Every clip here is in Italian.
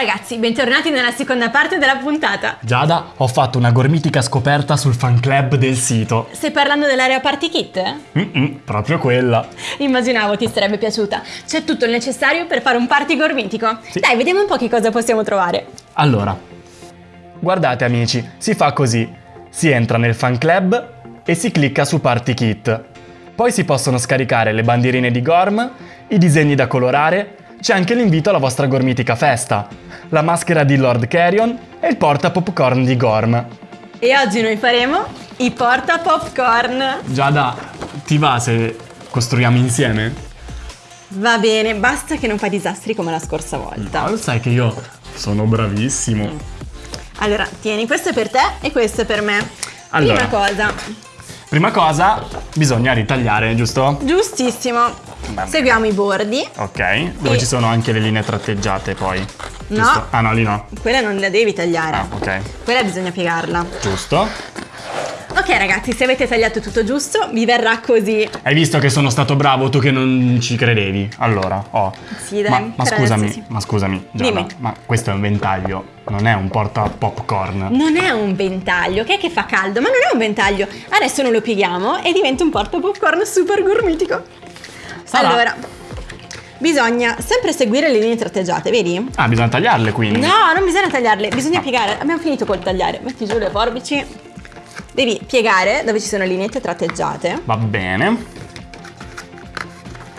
ragazzi, bentornati nella seconda parte della puntata. Giada, ho fatto una gormitica scoperta sul fan club del sito. Stai parlando dell'area party kit? Mm-mm, proprio quella. Immaginavo ti sarebbe piaciuta. C'è tutto il necessario per fare un party gormitico. Sì. Dai, vediamo un po' che cosa possiamo trovare. Allora, guardate amici, si fa così. Si entra nel fan club e si clicca su Party Kit. Poi si possono scaricare le bandierine di Gorm, i disegni da colorare, c'è anche l'invito alla vostra gormitica festa, la maschera di Lord Carrion e il porta popcorn di Gorm. E oggi noi faremo i porta popcorn. Giada, ti va se costruiamo insieme? Va bene, basta che non fai disastri come la scorsa volta. No, lo sai che io sono bravissimo. Allora, tieni, questo è per te e questo è per me. Allora. Prima cosa, Prima cosa, bisogna ritagliare, giusto? giustissimo. Seguiamo i bordi. Ok, dove E- ci sono anche le linee tratteggiate poi. No. Giusto? Ah no, lì no. Quella non la devi tagliare. Ah, ok. Quella bisogna piegarla. Giusto. Ok ragazzi, se avete tagliato tutto giusto, vi verrà così. Hai visto che sono stato bravo tu che non ci credevi? Allora, oh. Sì, dai, Ma, ma scusami, adesso sì. ma scusami, Giada, ma questo è un ventaglio, non è un porta popcorn. Non è un ventaglio, che è che fa caldo, ma non è un ventaglio. Adesso noi lo pieghiamo e diventa un porta popcorn super gourmitico. Sarà. Allora, bisogna sempre seguire le linee tratteggiate, vedi? Ah, bisogna tagliarle quindi. No, non bisogna tagliarle, bisogna piegare. Abbiamo finito col tagliare. Metti giù le forbici. Devi piegare dove ci sono lineette tratteggiate. Va bene.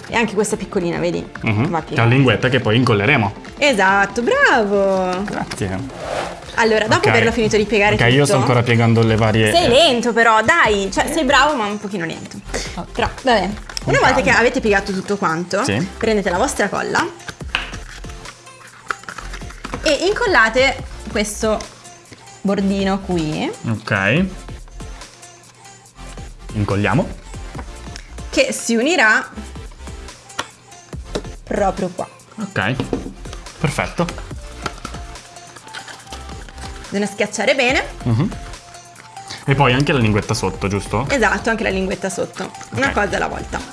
E anche questa piccolina, vedi? Mhm. Va C'è la piegata. linguetta che poi incolleremo. Esatto, bravo. Grazie. Allora, dopo Ok. averlo finito di piegare Ok, tutto. io sto ancora piegando le varie... Sei lento però, dai, cioè sei bravo ma un pochino lento. Però, vabbè. Una volta che avete piegato tutto quanto, Sì. prendete la vostra colla e incollate questo bordino qui Ok. Incolliamo. che si unirà proprio qua. Ok. Perfetto. Bisogna schiacciare bene. E poi anche la linguetta sotto, giusto? Esatto, anche la linguetta sotto. Una cosa alla volta.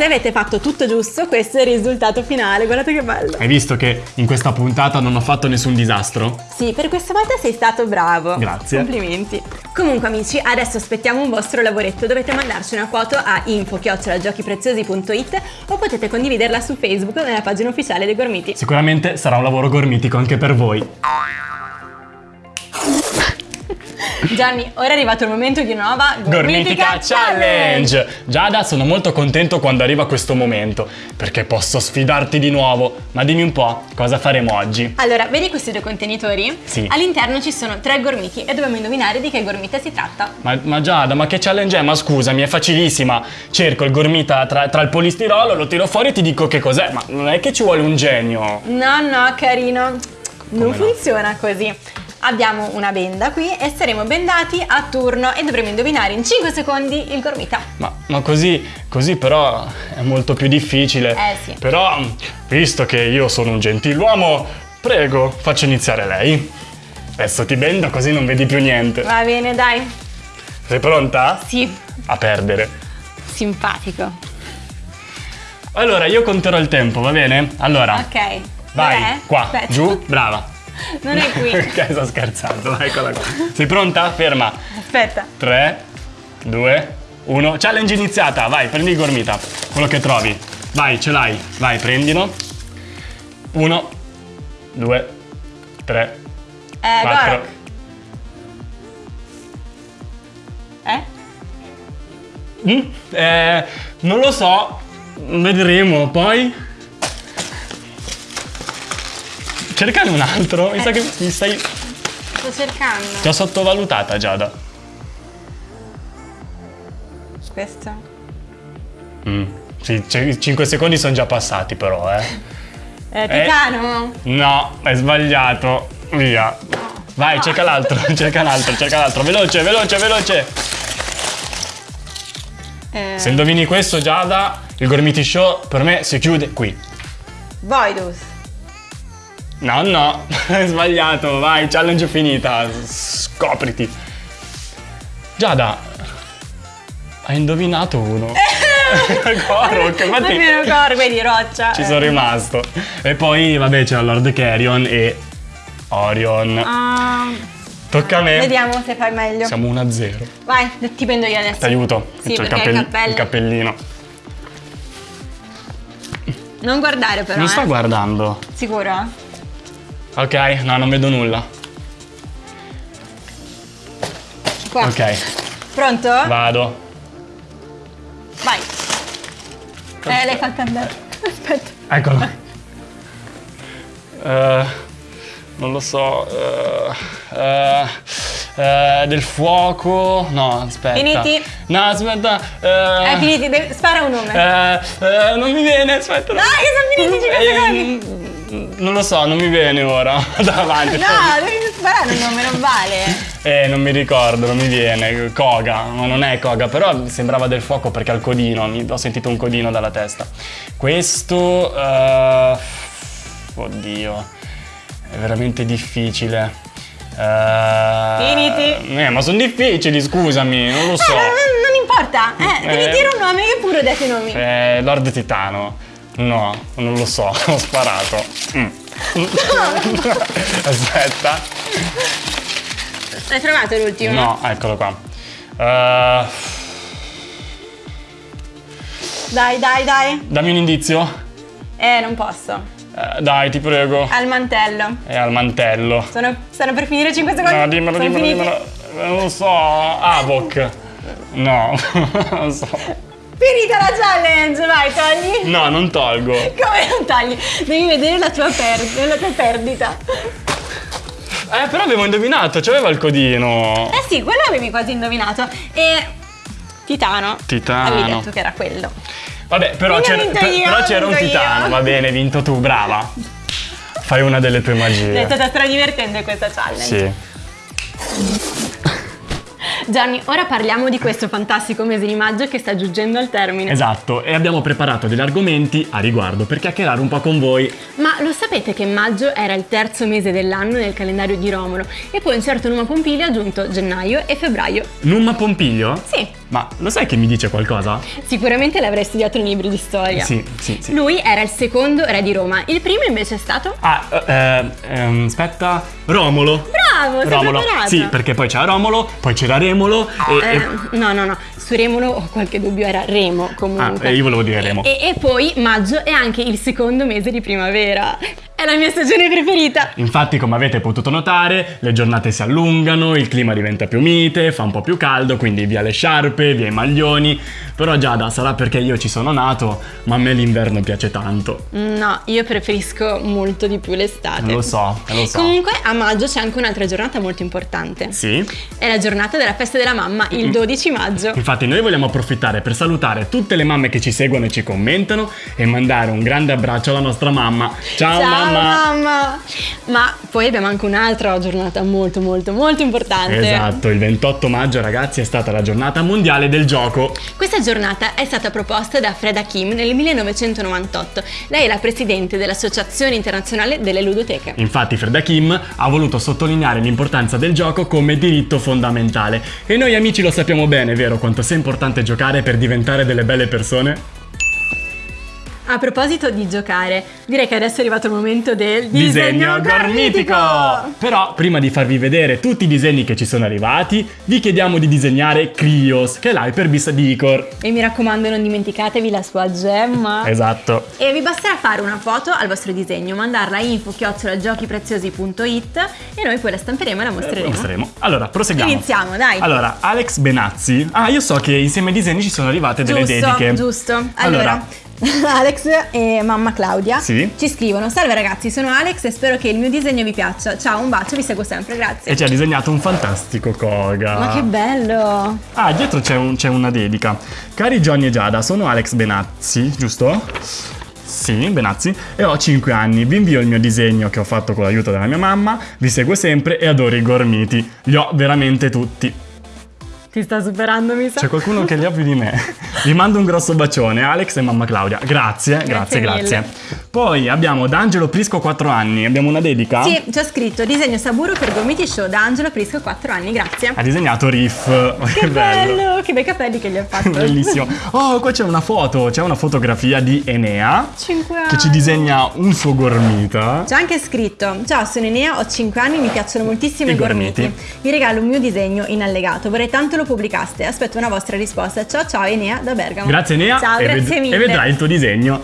Se avete fatto tutto giusto, questo è il risultato finale. Guardate che bello. Hai visto che in questa puntata non ho fatto nessun disastro? Sì, per questa volta sei stato bravo. Grazie. Complimenti. Comunque amici, adesso aspettiamo un vostro lavoretto. Dovete mandarci una foto a info-giochipreziosi.it o potete condividerla su Facebook nella pagina ufficiale dei Gormiti. Sicuramente sarà un lavoro gormitico anche per voi. Gianni, ora è arrivato il momento di una nuova Gormitica Challenge! Giada, sono molto contento quando arriva questo momento, perché posso sfidarti di nuovo. Ma dimmi un po', cosa faremo oggi? Allora, vedi questi due contenitori? Sì. All'interno ci sono tre gormiti e dobbiamo indovinare di che gormita si tratta. Ma, ma Giada, ma che challenge è? Ma scusami, è facilissima. Cerco il gormita tra, tra il polistirolo, lo tiro fuori e ti dico che cos'è. Ma non è che ci vuole un genio. No, no, carino. Non no? funziona così. Abbiamo una benda qui e saremo bendati a turno e dovremo indovinare in 5 secondi il gormita. Ma, ma così, così però è molto più difficile. Eh, sì. Però, visto che io sono un gentiluomo, prego, faccio iniziare lei. Adesso ti bendo così non vedi più niente. Va bene, dai. Sei pronta? Sì, A perdere. simpatico. Allora, io conterò il tempo, va bene? Allora, Ok. vai, Dov'è? qua, Aspetta. giù, brava. Non è qui. ok, sto scherzando, eccola qua. Sei pronta? Ferma. Aspetta. 3, 2, 1. Challenge iniziata, vai, prendi gormita. Quello che trovi. Vai, ce l'hai. Vai, prendilo. 1, 2, 3, Eh, 4. Gorok. Eh? Mm, eh, non lo so, vedremo poi. Cercane un altro, mi sa che mi stai. Sto cercando. Ti ho sottovalutata, Giada. Questo. Mm. Sì, 5 secondi sono già passati, però, eh. Eh, Titano? No, hai sbagliato. Via. Vai, cerca l'altro, cerca l'altro, cerca l'altro. Veloce, veloce, veloce. Eh, Se indovini questo, Giada, il Gormiti Show per me si chiude qui. Voidus. No, no, hai sbagliato. Vai, challenge finita. Scopriti. Giada, hai indovinato uno. Korok, infatti Nemmeno Korok, vedi, roccia. ci sono rimasto. E poi, vabbè, c'era Lord Carrion e Orion. Ah, Tocca a me. vediamo se fai meglio. Siamo 1-0. Vai, ti prendo io adesso. Ti aiuto. Sì, C'ho il, cappello. il cappellino. Non guardare però, non eh. sto guardando. Sicuro? Ok, no, non vedo nulla. Qua. Ok, Pronto? vado. Vai. Eh, l'hai fatta andare. Aspetta. Eccolo. Eh, non lo so. eh, eh, del fuoco. No, aspetta. Finiti? No, aspetta. eh, finiti, spara un nome. non mi viene, aspetta. Dai, che sono finiti 5 Eh, secondi. Non lo so, non mi viene ora. Davanti. No, devi sparare un nome, non vale. Eh, non mi ricordo, non mi viene. Koga, ma non è Koga, però sembrava del fuoco perché ha il codino. mi- ho sentito un codino dalla testa. Questo. eh, oddio, è veramente difficile. Eh, Finiti. Eh, ma sono difficili, scusami, non lo so. Eh, non, non importa. Eh, devi Eh. dire un nome, io pure ho detto i nomi. Eh, Lord Titano. No, non lo so, ho sparato. Mm. Aspetta. Hai trovato l'ultimo? No, eccolo qua. Eh, Dai, dai, dai. dammi un indizio. Eh, non posso. Eh, dai, ti prego. Al mantello. È al mantello. Sono, stanno per finire 5 secondi. No, dimmelo, Sono dimmelo, dimmelo. Non lo so. Avok. No, non lo so. Finita la challenge, vai, togli. No, non tolgo. Come non tagli? Devi vedere la tua, per- la tua perdita. Eh, però avevo indovinato, c'aveva il codino. Eh sì, quello avevi quasi indovinato. E Titano. Titano. Avevi detto che era quello. Vabbè, però c'era, un titano. io. Va bene, hai vinto tu, brava. Fai una delle tue È magie. stata stradivertente questa challenge. Sì. Gianni, ora parliamo di questo fantastico mese di maggio che sta giungendo al termine. Esatto, e abbiamo preparato degli argomenti a riguardo per chiacchierare un po' con voi. Ma lo sapete che maggio era il terzo mese dell'anno nel calendario di Romolo e poi un certo Numa Pompili ha aggiunto gennaio e febbraio? Numma Pompiglio? Sì, Ma lo sai che mi dice qualcosa? sicuramente l'avrei studiato nei libri di storia. Sì, sì, sì. Lui era il secondo re di Roma, il primo invece è stato... Ah, eh, ehm, aspetta. Romolo. Bravo, sei Romolo. Sì, perché poi c'era Romolo, poi c'era Remolo e... Eh, e- no, no, no, su Remolo ho qualche dubbio, era Remo Ah, comunque. eh, io volevo dire Remo. E, e poi maggio è anche il secondo mese di primavera. È la mia stagione preferita. Infatti, come avete potuto notare, le giornate si allungano, il clima diventa più mite, fa un po' più caldo, quindi via le sciarpe, via i maglioni. Però Giada, sarà perché io ci sono nato, ma a me l'inverno piace tanto. No, io preferisco molto di più l'estate. Lo so, lo so. Comunque a maggio c'è anche un'altra giornata molto importante. Sì? È la giornata della festa della mamma, il 12 maggio. Infatti noi vogliamo approfittare per salutare tutte le mamme che ci seguono e ci commentano e mandare un grande abbraccio alla nostra mamma. Ciao, mamma! Mamma! Ma poi abbiamo anche un'altra giornata molto molto molto importante. Esatto, il 28 maggio ragazzi è stata la giornata mondiale del gioco. Questa giornata è stata proposta da Freda Kim nel 1998. Lei è la presidente dell'Associazione Internazionale delle Ludoteche. Infatti Freda Kim ha voluto sottolineare l'importanza del gioco come diritto fondamentale. E noi amici lo sappiamo bene, vero, quanto sia importante giocare per diventare delle belle persone? A proposito di giocare, direi che adesso è arrivato il momento del Disegno gormitico! Però prima di farvi vedere tutti i disegni che ci sono arrivati, vi chiediamo di disegnare Krios, che è l'hyperbis di Icor. E mi raccomando non dimenticatevi la sua gemma. Esatto. E vi basterà fare una foto al vostro disegno, mandarla a info-giochipreziosi.it e noi poi la stamperemo e la mostreremo. Mostreremo. Allora, proseguiamo. Iniziamo, dai. Allora, Alex Benazzi. Ah, io so che insieme ai disegni ci sono arrivate delle giusto, dediche. giusto. Allora, Allora, Alex e mamma Claudia Sì. ci scrivono Salve ragazzi, sono Alex e spero che il mio disegno vi piaccia. Ciao, un bacio, vi seguo sempre, grazie. e ci ha disegnato un fantastico Koga. Ma che bello! Ah, dietro c'è, un- c'è una dedica. Cari Johnny e Giada, sono Alex Benazzi, giusto? Sì, Benazzi, e ho 5 anni. Vi invio il mio disegno che ho fatto con l'aiuto della mia mamma, vi seguo sempre e adoro i gormiti. Li ho veramente tutti. Ti sta superando, mi sa. C'è qualcuno che li ha più di me. Vi mando un grosso bacione, Alex e mamma Claudia. Grazie, grazie, Grazie grazie. Poi abbiamo D'Angelo Prisco 4 anni, abbiamo una dedica? Sì, c'è scritto disegno Saburo per Gomiti Show da Angelo Prisco 4 anni, grazie. Ha disegnato Riff. Che bello, che bei capelli che gli ha fatto. Bellissimo. Oh, qua c'è una foto, c'è una fotografia di Enea 5 anni. che ci disegna un suo gormita. C'è anche scritto: Ciao, sono Enea, ho 5 anni, mi piacciono moltissimo I i gormiti. gormiti. Vi regalo un mio disegno in allegato. Vorrei tanto lo pubblicaste. Aspetto una vostra risposta. Ciao, ciao, Enea da Bergamo. Grazie Enea Ciao, e, ved- grazie mille. e vedrai il tuo disegno.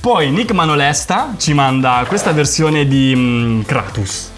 Poi Nick Manolesta ci manda questa versione di mm, Kratos.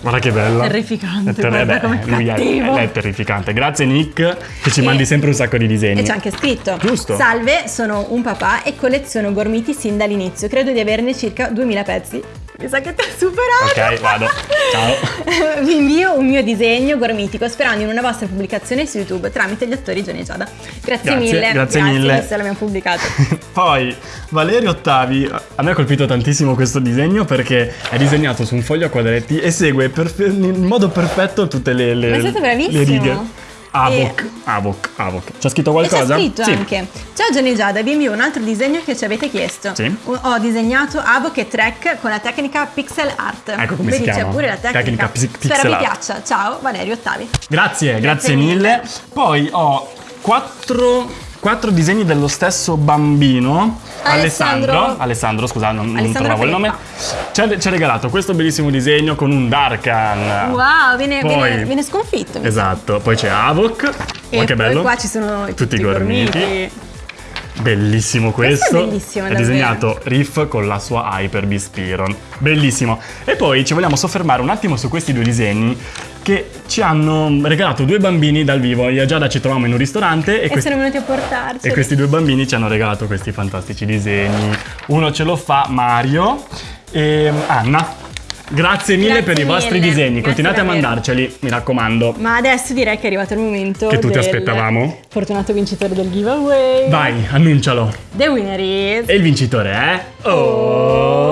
Guarda che bella. Terrificante, È ter- guarda beh, lui è, cattivo. è terrificante. Grazie Nick che ci E- mandi sempre un sacco di disegni. E c'è anche scritto: Giusto. Salve, sono un papà e colleziono gormiti sin dall'inizio. Credo di averne circa 2000 pezzi. Mi sa che ti ha superato. Ok, vado. Ciao. Vi invio un mio disegno gormitico sperando in una vostra pubblicazione su YouTube tramite gli attori Gianni e Giada. Grazie, Grazie, mille. grazie mille. visto che l'abbiamo pubblicato. Poi Valerio Ottavi, a me ha colpito tantissimo questo disegno perché è disegnato su un foglio a quadretti e segue in modo perfetto tutte le, le, le bravissimo. righe. Avoc, Avoc, Avoc. C'è scritto E qualcosa? c'è scritto Sì. anche. Ciao Gianni e Giada, vi invio un altro disegno che ci avete chiesto. Sì. Ho- disegnato Avoc e Trek con la tecnica pixel art. Ecco come si Vedi, chiama. c'è pure la tecnica. Tecnica pixi- Spero pixel vi art. piaccia. Ciao, Valerio Ottavi. Grazie, grazie, Grazie mille. mille. Poi ho quattro, quattro disegni dello stesso bambino. Alessandro. Alessandro, scusa, non, non Alessandro trovavo il nome. Ci ha, ci ha regalato questo bellissimo disegno con un Darkan. Wow, viene, Poi- viene- viene sconfitto. Esatto, poi c'è Avoc. E Oh, che bello. qua ci sono Tutti i i gormiti. Bellissimo questo. Questo è bellissimo, È disegnato Riff con la sua Hyper Beast. Bellissimo. E poi ci vogliamo soffermare un attimo su questi due disegni che ci hanno regalato due bambini dal vivo. Io e Giada ci trovavamo in un ristorante e, E questi, sono venuti a portarci. e questi due bambini ci hanno regalato questi fantastici disegni. Uno ce lo fa Mario e Anna. Grazie mille Grazie per i vostri mille. disegni. Grazie Continuate a mandarceli, mi raccomando. Ma adesso direi che è arrivato il momento Che tutti aspettavamo. Fortunato vincitore del giveaway. Vai, annuncialo. The winner is E il vincitore è... Oh!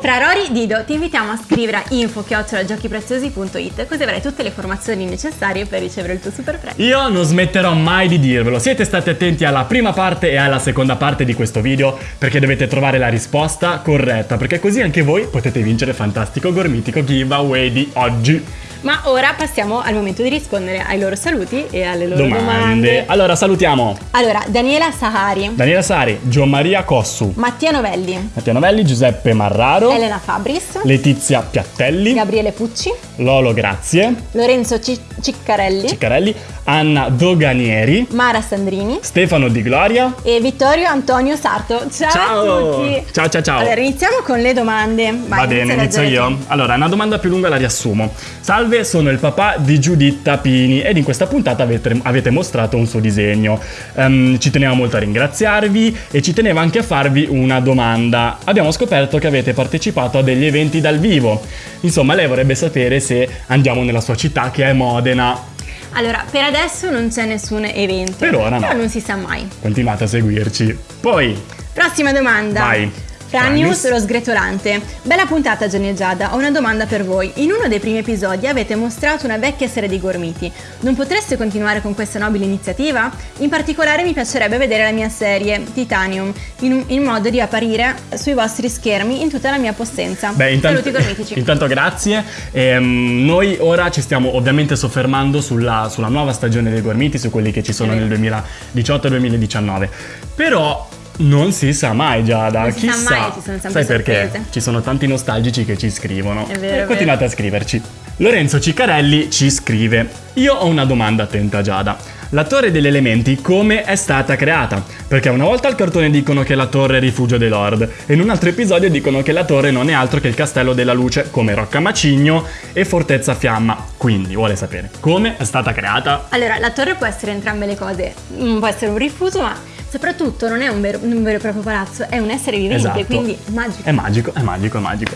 Fra Rory Dido ti invitiamo a scrivere a info-giochipreziosi.it così avrai tutte le informazioni necessarie per ricevere il tuo super premio. Io non smetterò mai di dirvelo. Siete stati attenti alla prima parte e alla seconda parte di questo video perché dovete trovare la risposta corretta, perché così anche voi potete vincere il fantastico gormitico giveaway di oggi. Ma ora passiamo al momento di rispondere ai loro saluti e alle loro domande. Domande. Allora salutiamo Allora, Daniela Sahari, Daniela Sari, Gianmaria Cossu, Mattia Novelli, Mattia Novelli, Giuseppe Marraro, Elena Fabris, Letizia Piattelli, Gabriele Pucci, Lolo Grazie, Lorenzo Ci- Ciccarelli, Ciccarelli, Anna Doganieri, Mara Sandrini Stefano Di Gloria. e Vittorio Antonio Sarto. Ciao, Ciao. a tutti! Ciao, ciao, ciao. Allora, iniziamo con le domande. Vai, Va bene, inizio io. Allora, una domanda più lunga la riassumo. Salve, sono il papà di Giuditta Pini ed in questa puntata avete, avete mostrato un suo disegno. Ehm, ci teneva molto a ringraziarvi e ci teneva anche a farvi una domanda. Abbiamo scoperto che avete partecipato a degli eventi dal vivo. Insomma, lei vorrebbe sapere se andiamo nella sua città che è Modena. Allora, per adesso non c'è nessun evento. Per ora no. Però non si sa mai. Continuate a seguirci. Poi, Prossima domanda. Vai. Franius lo sgretolante. Bella puntata Gianni e Giada, ho una domanda per voi. In uno dei primi episodi avete mostrato una vecchia serie di gormiti. Non potreste continuare con questa nobile iniziativa? In particolare mi piacerebbe vedere la mia serie, Titanium, in, in modo di apparire sui vostri schermi in tutta la mia possenza. Beh, intanto, Saluti gormitici. intanto grazie. Ehm, noi ora ci stiamo ovviamente soffermando sulla, sulla nuova stagione dei Gormiti, su quelli che ci sono È nel vero. 2018 e 2019. Però non si sa mai Giada, Non si sa chissà. mai, ci sono sempre Sai perché? sorprese. Ci sono tanti nostalgici che ci scrivono. È vero, E continuate a scriverci. Lorenzo Ciccarelli ci scrive: Io ho una domanda attenta, Giada. La torre degli elementi come è stata creata? Perché una volta al cartone dicono che la torre è rifugio dei lord e in un altro episodio dicono che la torre non è altro che il castello della luce come Rocca Macigno e Fortezza Fiamma. Quindi vuole sapere come è stata creata? Allora, la torre può essere entrambe le cose. Può essere un rifugio, ma soprattutto non è un vero, un vero e proprio palazzo, è un essere vivente, Esatto. quindi magico. È magico, è magico, è magico.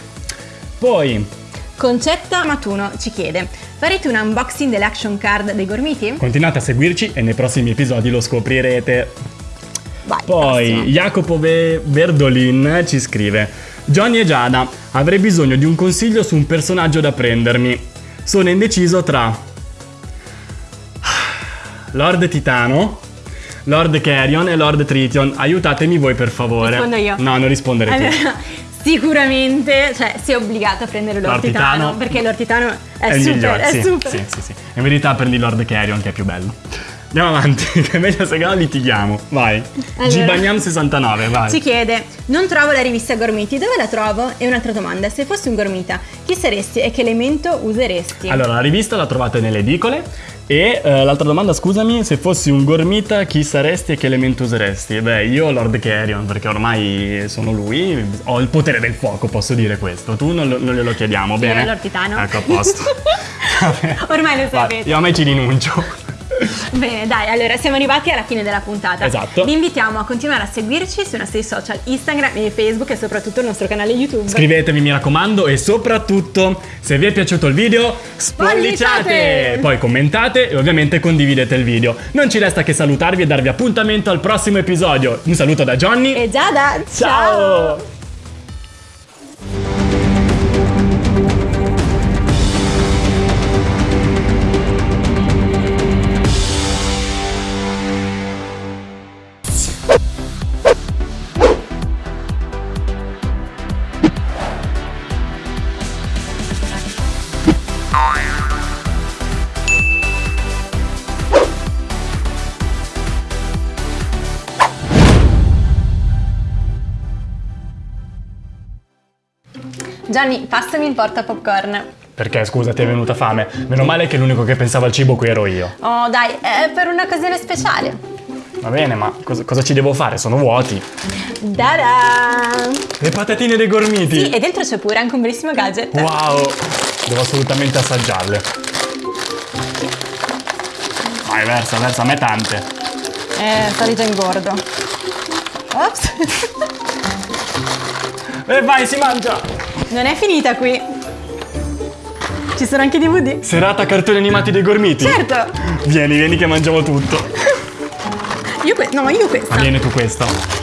Poi Concetta Matuno ci chiede: farete un unboxing dell'action card dei gormiti? continuate a seguirci e nei prossimi episodi lo scoprirete. Vai. Poi prossimo. Jacopo Ve- Verdolin ci scrive: Johnny e Giada, avrei bisogno di un consiglio su un personaggio da prendermi. Sono indeciso tra Lord Titano, Lord Carrion e Lord Triton. Aiutatemi voi per favore. Rispondo io. No, non rispondere tu. Allora, sicuramente, cioè, sei obbligato a prendere l'ortitano, L'ortitano perché l'ortitano è, È il super, migliore, è sì, super. sì, sì, sì. In verità prendi Lord Carrion che è più bello. Andiamo avanti, che è meglio se no litighiamo. Vai. Allora. Gbagnam 69, vai. Ci chiede, non trovo la rivista Gormiti, dove la trovo? E un'altra domanda, se fossi un gormita, chi saresti e che elemento useresti? Allora, la rivista la trovate nelle edicole. E eh, l'altra domanda, scusami, se fossi un gormita, chi saresti e che elemento useresti? Beh, io Lord Carrion, perché ormai sono lui, ho il potere del fuoco, posso dire questo. Tu non, non glielo chiediamo, bene? Io l'ortitano. Ecco, a posto. Ormai lo Vai, sapete. io a me ci rinuncio. Bene, dai, allora siamo arrivati alla fine della puntata. Esatto. Vi invitiamo a continuare a seguirci sui nostri social Instagram e Facebook e soprattutto il nostro canale YouTube. Iscrivetevi mi raccomando e soprattutto se vi è piaciuto il video spolliciate, poi commentate e ovviamente condividete il video. Non ci resta che salutarvi e darvi appuntamento al prossimo episodio. Un saluto da Johnny. E Giada, Ciao! Gianni, passami il porta popcorn. Perché scusa, ti è venuta fame? Meno male che l'unico che pensava al cibo qui ero io. Oh, dai, è per un'occasione speciale. Va bene, ma cosa, cosa ci devo fare? Sono vuoti. Da Le patatine dei gormiti. Sì, e dentro c'è pure anche un bellissimo gadget. Wow, devo assolutamente assaggiarle. Vai, versa, versa, a me tante. Eh, già ingordo. Ops. E vai, si mangia! Non è finita qui. Ci sono anche i DVD. Serata cartoni animati dei gormiti? Certo. Vieni, vieni che mangiamo tutto. Io que- no, io questa. Ma vieni tu questo.